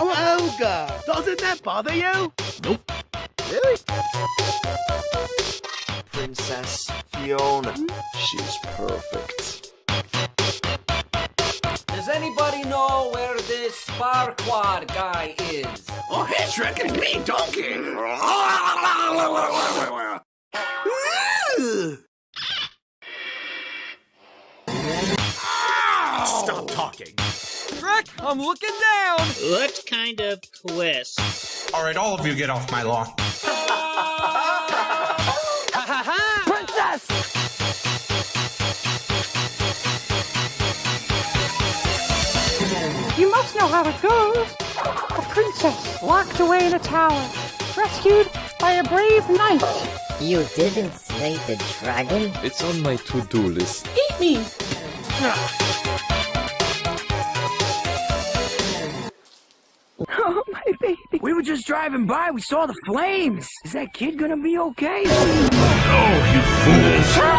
Oh, Olga! Doesn't that bother you? Nope. Really? Princess Fiona. She's perfect. Does anybody know where this Farquaad guy is? Oh, he's tricking me, donkey! Stop talking. Shrek, I'm looking down! What kind of quest? All right, all of you get off my lawn. Princess! You must know how it goes. A princess locked away in a tower, rescued by a brave knight. You didn't slay the dragon? It's on my to-do list. Eat me! Oh, my baby. We were just driving by. We saw the flames. Is that kid gonna be okay? Oh, you fools!